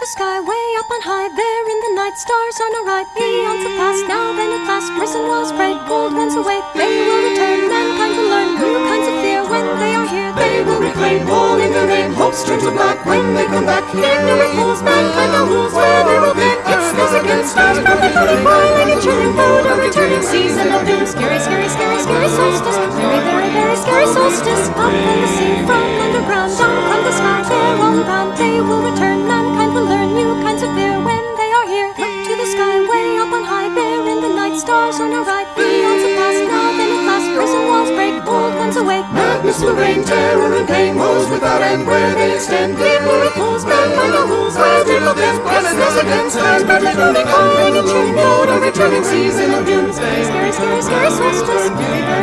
the sky, way up on high, there in the night, stars on a right, eons have passed, now then at last, risen walls break, gold runs away, they will return, mankind will learn new kinds of fear. When they are here, they will reclaim. All in their name, hopes turn to black. When they come back, ignorant fools, mankind now rules where they will be, it's this against stars, perfect floating by, like a chilling boat, a returning season of doom, scary, scary, scary, scary solstice, very, very, very scary solstice, up from the the stars on our right, eons have passed, now then at last, prison walls break, old ones awake, Madness will reign, terror and pain, woes without end where they extend. ignorant fools, mankind no rules, where they will bend, Blessedness against stars, badly floating Calling a chilling boat, a returning season of doom. Scary, scary, scary, scary solstice, very, very, very scary